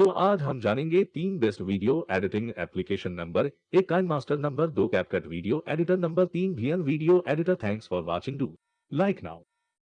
तो आज हम जानेंगे तीन best video editing application number, एक काइन मास्टर नंबर दो कैपकट वीडियो एडिटर नंबर तीन भी video editor thanks for watching do like now